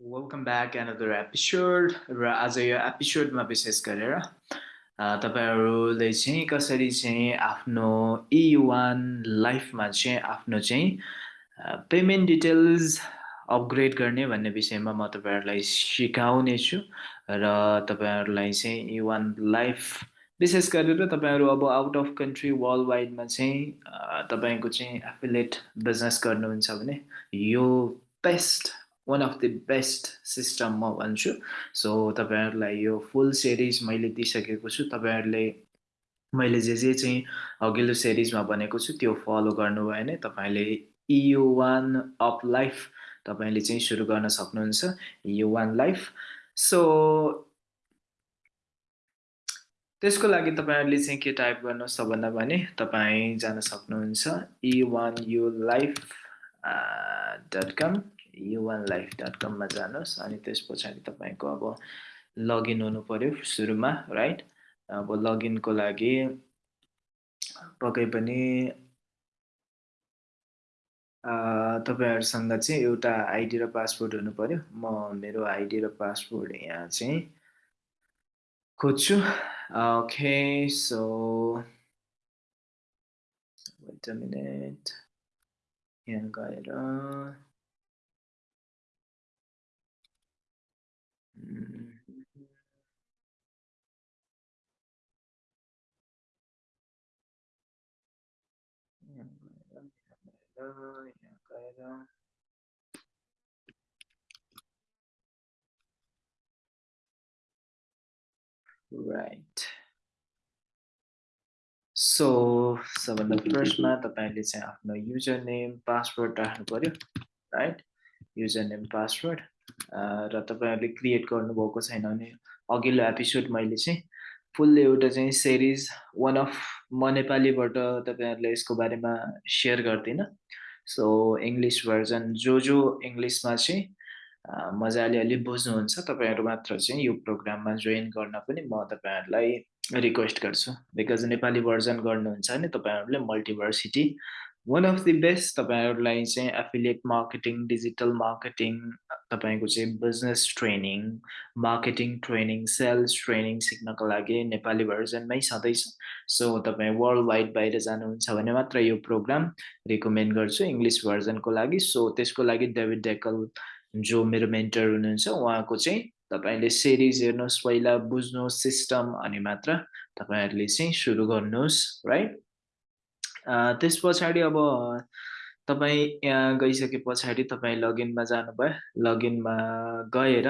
Welcome back another episode र आज यो एपिसोडमा विशेष गरेर तपाईँहरूले चाहिँ कसरी चाहिँ आफ्नो इ वान लाइफमा चाहिँ आफ्नो चाहिँ पेमेन्ट डिटेल्स अपग्रेड गर्ने भन्ने विषयमा म तपाईँहरूलाई सिकाउने छु र तपाईँहरूलाई चाहिँ इ वान लाइफ विशेष गरेर तपाईँहरू अब आउट अफ कन्ट्री वर्ल्ड वाइडमा चाहिँ तपाईँको चाहिँ एफिलेट बिजनेस गर्नुहुन्छ भने यो best one of the best system म भन्छु. सो तपाईँहरूलाई यो फुल सिरिज मैले दिइसकेको छु। तपाईँहरूले मैले जे जे चाहिँ अघिल्लो सिरिजमा भनेको छु त्यो फलो गर्नुभयो भने तपाईँले इयु वान अफ लाइफ तपाईँले चाहिँ सुरु गर्न सक्नुहुन्छ। यु वान लाइफ सो त्यसको लागि तपाईँहरूले चाहिँ के टाइप गर्नुहोस् त भन्दा भने तपाईँ जान सक्नुहुन्छ। E one U life dot com U one life dot कममा जानुहोस् अनि त्यस पछाडि तपाईँको अब लगइन हुनु पऱ्यो सुरुमा राइट अब लगइनको लागि पक्कै पनि तपाईँहरूसँग चाहिँ एउटा आइडी र पासपोर्ट हुनु पऱ्यो म मेरो आइडी र पासपोर्ट यहाँ चाहिँ खोज्छु। ओके सो वेट मिनट यहाँ गएर राइट सो सबभन्दा फर्स्टमा तपाईँले चाहिँ आफ्नो युजर नेम पासवर्ड राख्नु पऱ्यो राइट युजर नेम पासवर्ड र तपाईँहरूले क्रिएट गर्नुभएको छैन भने अघिल्लो एपिसोड मैले चाहिँ फुल एउटा चाहिँ सिरिज वान अफ म नेपालीबाट तपाईँहरूले यसको बारेमा सेयर गर्दिनँ। सो इङ्ग्लिस भर्जन जो जो इङ्ग्लिसमा चाहिँ मजाले अलि बुझ्नुहुन्छ तपाईँहरू मात्र चाहिँ यो प्रोग्राममा जोइन गर्न पनि म तपाईँहरूलाई रिक्वेस्ट गर्छु। बिकज नेपाली भर्जन गर्नुहुन्छ भने तपाईँहरूले multiversity one of the best तपाईँहरूलाई चाहिँ एफिलिएट मार्केटिङ डिजिटल मार्केटिङ तपाईँको चाहिँ business training marketing training sales training सिक्नको लागि नेपाली भर्जनमै छँदैछ सो तपाईँ वर्ल्ड वाइड बाहिर जानुहुन्छ भने मात्र यो प्रोग्राम रिकमेन्ड गर्छु इङ्ग्लिस भर्जनको लागि। सो त्यसको लागि डेभिड डेकल जो मेरो मेन्टर हुनुहुन्छ उहाँको चाहिँ तपाईँले सिरिज हेर्नुहोस् पहिला बुझ्नुहोस् सिस्टम अनि मात्र तपाईँहरूले चाहिँ सुरु गर्नुहोस् राइट त्यस पछाडि अब तपाईँ यहाँ गइसके पछाडि तपाईँ लगइनमा जानुभयो। लगइनमा गएर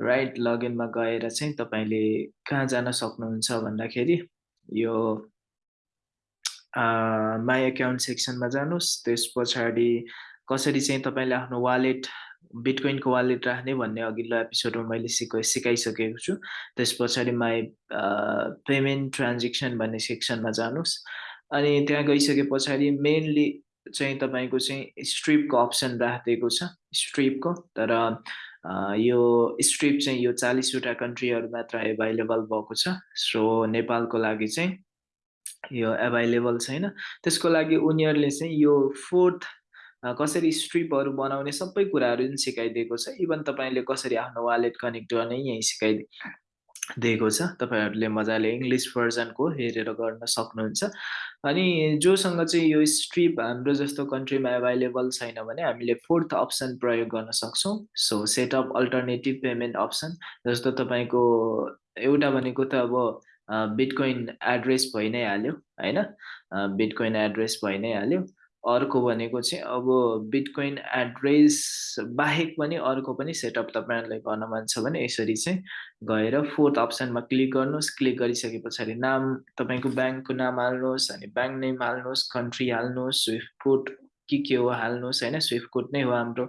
राइट लगइनमा गएर चाहिँ तपाईँले कहाँ जान सक्नुहुन्छ भन्दाखेरि यो माई एकाउन्ट सेक्सनमा जानुहोस्। त्यस पछाडि कसरी चाहिँ तपाईँले आफ्नो वालेट बिटकोइनको वालेट राख्ने भन्ने अघिल्लो एपिसोडमा मैले सिक सिकाइसकेको छु। त्यस पछाडि माई पेमेन्ट ट्रान्जेक्सन भन्ने सेक्सनमा जानुहोस्। अनि त्यहाँ गइसके पछाडि मेनली चाहिँ तपाईँको चाहिँ स्ट्रिपको अप्सन राखिदिएको छ स्ट्रिपको तर यो स्ट्रिप चाहिँ यो चालिसवटा कन्ट्रीहरू मात्र एभाइलेबल भएको छ। सो नेपालको लागि चाहिँ यो एभाइलेबल छैन। त्यसको लागि उनीहरूले चाहिँ यो फोर्थ कसरी स्ट्रिपहरू बनाउने सबै कुराहरू पनि सिकाइदिएको छ। इभन तपाईँले कसरी आफ्नो वालेट कनेक्ट गर्ने यहीँ सिकाइदिए दिएको छ। तपाईँहरूले मजाले इङ्ग्लिस भर्जनको हेरेर गर्न सक्नुहुन्छ। अनि जोसँग चाहिँ यो स्ट्रिप हाम्रो जस्तो कन्ट्रीमा एभाइलेबल छैन भने हामीले फोर्थ अप्सन प्रयोग गर्न सक्छौँ। So setup alternative payment option जस्तो तपाईँको एउटा भनेको त अब बिटकोइन एड्रेस भइ नै हाल्यो होइन? बिटकोइन एड्रेस भइ नै हाल्यो। अर्को भनेको चाहिँ अब बिटकोइन एड्रेस बाहेक पनि अर्को पनि सेटअप तपाईँहरूलाई गर्न मन छ भने यसरी चाहिँ गएर फोर्थ अप्सनमा क्लिक गर्नुहोस्। क्लिक गरिसके पछाडि नाम तपाईँको ब्याङ्कको नाम हाल्नुहोस् अनि ब्याङ्क नेम हाल्नुहोस् कन्ट्री हाल्नुहोस् स्विफ्ट कोड के के हो हाल्नुहोस् होइन स्विफ्ट कोड नै हो हाम्रो।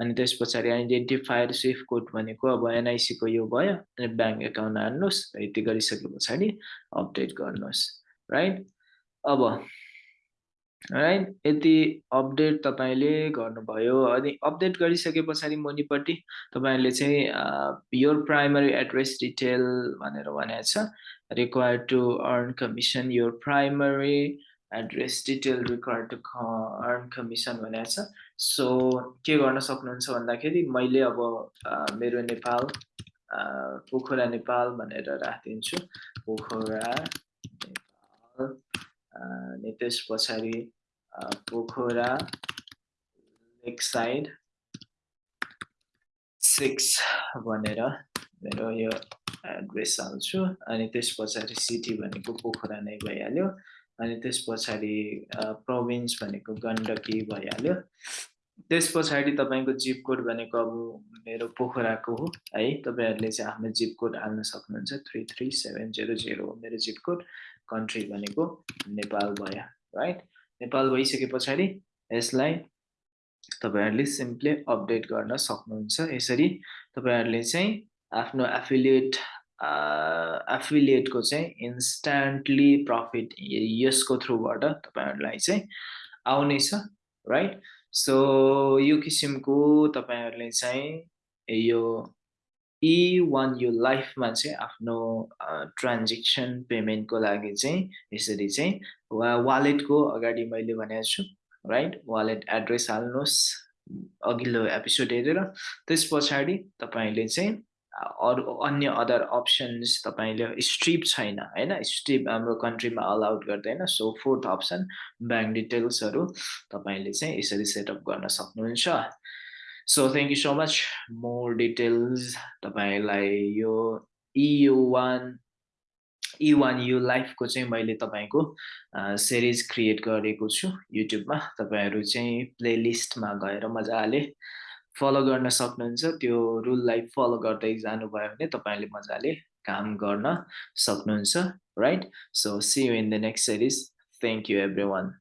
अनि त्यस पछाडि आइडेन्टिफायर स्विफ्ट कोड भनेको अब एनआइसीको यो भयो अनि ब्याङ्क एकाउन्ट हाल्नुहोस्। यति गरिसके पछाडि अपडेट गर्नुहोस्। राइट? अब राइट यति अपडेट तपाईँले गर्नुभयो। अनि अपडेट गरिसके पछाडि मुनिपट्टि तपाईँहरूले चाहिँ योर प्राइमरी एड्रेस डिटेल भनेर भनेको छ। Required to earn commission your primary address detail required to earn commission भनेको छ। सो के गर्न सक्नुहुन्छ भन्दाखेरि मैले अब मेरो नेपाल पोखरा नेपाल भनेर राखिदिन्छु। पोखरा नेपाल अनि त्यस पछाडि पोखरा लेक साइड सिक्स भनेर मेरो यो एड्रेस हाल्छु। अनि त्यस पछाडि सिटी भनेको पोखरा नै भइहाल्यो। अनि त्यस पछाडि प्रोभिन्स भनेको गण्डकी भइहाल्यो। त्यस पछाडि तपाईँको जिप कोड भनेको अब मेरो पोखराको हो। है तपाईँहरूले चाहिँ आफ्नो जिप कोड हाल्न सक्नुहुन्छ। Three three seven zero zero हो मेरो जिप कोड। कन्ट्री भनेको नेपाल भयो राइट? नेपाल भइसके पछाडि यसलाई तपाईँहरूले सिम्पली अपडेट गर्न सक्नुहुन्छ। यसरी तपाईँहरूले चाहिँ आफ्नो एफिलिएट एफिलिएटको चाहिँ इन्स्ट्यान्टली प्रफिट यसको थ्रुबाट तपाईँहरूलाई चाहिँ आउनेछ राइट सो यो किसिमको तपाईँहरूले चाहिँ यो इ वान यो लाइफमा चाहिँ आफ्नो ट्रान्जेक्सन पेमेन्टको लागि चाहिँ यसरी चाहिँ वा वालेटको अगाडि मैले भनेको छु राइट वालेट एड्रेस हाल्नुहोस् अघिल्लो एपिसोड हेरेर। त्यस पछाडि तपाईँले चाहिँ अरू अन्य अदर अप्सन्स तपाईँले स्ट्रिप छैन होइन? स्ट्रिप हाम्रो कन्ट्रीमा अलाउड गर्दैन सो फोर्थ अप्सन ब्याङ्क डिटेल्सहरू तपाईँले चाहिँ यसरी सेटअप गर्न सक्नुहुन्छ। So thank you so much more details तपाईँलाई यो इयु वान इ वान यु लाइफको चाहिँ मैले तपाईँको सिरिज क्रिएट गरेको छु युट्युबमा तपाईँहरू चाहिँ प्लेलिस्टमा गएर मजाले फलो गर्न सक्नुहुन्छ। त्यो रुललाई फलो गर्दै जानुभयो भने तपाईँले मजाले काम गर्न सक्नुहुन्छ right so see you in the next series thank you everyone